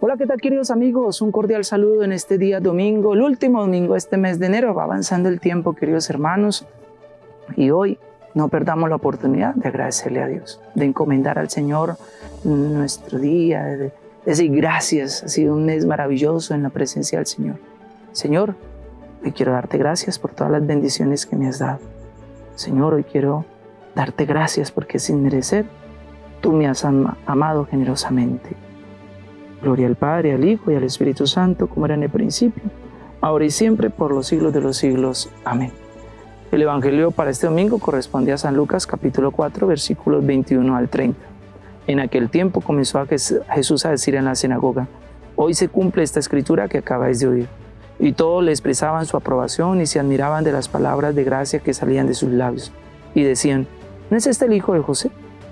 Hola, ¿qué tal queridos amigos? Un cordial saludo en este día domingo, el último domingo de este mes de enero. Va avanzando el tiempo, queridos hermanos. Y hoy no perdamos la oportunidad de agradecerle a Dios, de encomendar al Señor nuestro día, de decir gracias. Ha sido un mes maravilloso en la presencia del Señor. Señor, hoy quiero darte gracias por todas las bendiciones que me has dado. Señor, hoy quiero darte gracias porque sin merecer, tú me has amado generosamente. Gloria al Padre, al Hijo y al Espíritu Santo, como era en el principio, ahora y siempre, por los siglos de los siglos. Amén. El Evangelio para este domingo corresponde a San Lucas capítulo 4, versículos 21 al 30. En aquel tiempo comenzó a Jesús a decir en la sinagoga, Hoy se cumple esta escritura que acabáis de oír. Y todos le expresaban su aprobación y se admiraban de las palabras de gracia que salían de sus labios. Y decían, ¿no es este el hijo de José?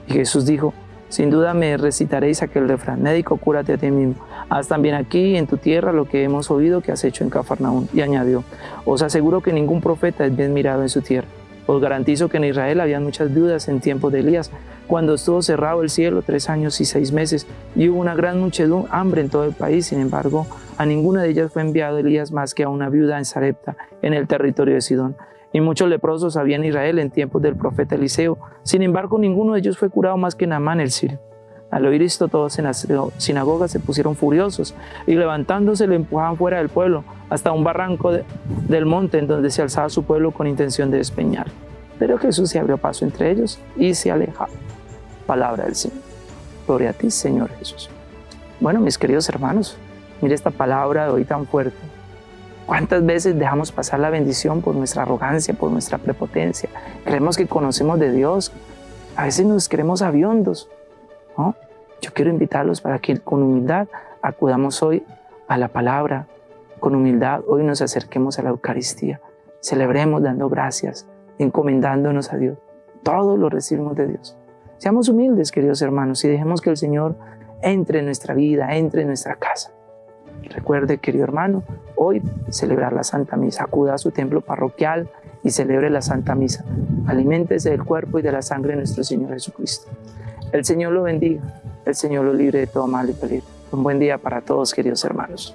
Y Jesús dijo, sin duda me recitaréis aquel refrán, médico, cúrate a ti mismo. Haz también aquí en tu tierra lo que hemos oído que has hecho en Cafarnaún. Y añadió, os aseguro que ningún profeta es bien mirado en su tierra. Os garantizo que en Israel había muchas dudas en tiempos de Elías, cuando estuvo cerrado el cielo tres años y seis meses, y hubo una gran muchedumbre, hambre en todo el país. Sin embargo, a ninguna de ellas fue enviado Elías más que a una viuda en Sarepta, en el territorio de Sidón y muchos leprosos había en Israel en tiempos del profeta Eliseo. Sin embargo, ninguno de ellos fue curado más que Naamán el sirio. Al oír esto, todos en la sinagoga se pusieron furiosos y levantándose le empujaban fuera del pueblo hasta un barranco del monte en donde se alzaba su pueblo con intención de despeñar. Pero Jesús se abrió paso entre ellos y se alejaba. Palabra del Señor. Gloria a ti, Señor Jesús. Bueno, mis queridos hermanos, mire esta palabra de hoy tan fuerte ¿Cuántas veces dejamos pasar la bendición por nuestra arrogancia, por nuestra prepotencia? Creemos que conocemos de Dios. A veces nos creemos aviondos. Yo quiero invitarlos para que con humildad acudamos hoy a la palabra. Con humildad hoy nos acerquemos a la Eucaristía. Celebremos dando gracias, encomendándonos a Dios. Todo lo recibimos de Dios. Seamos humildes, queridos hermanos, y dejemos que el Señor entre en nuestra vida, entre en nuestra casa. Recuerde, querido hermano, hoy celebrar la Santa Misa. Acuda a su templo parroquial y celebre la Santa Misa. Aliméntese del cuerpo y de la sangre de nuestro Señor Jesucristo. El Señor lo bendiga, el Señor lo libre de todo mal y peligro. Un buen día para todos, queridos hermanos.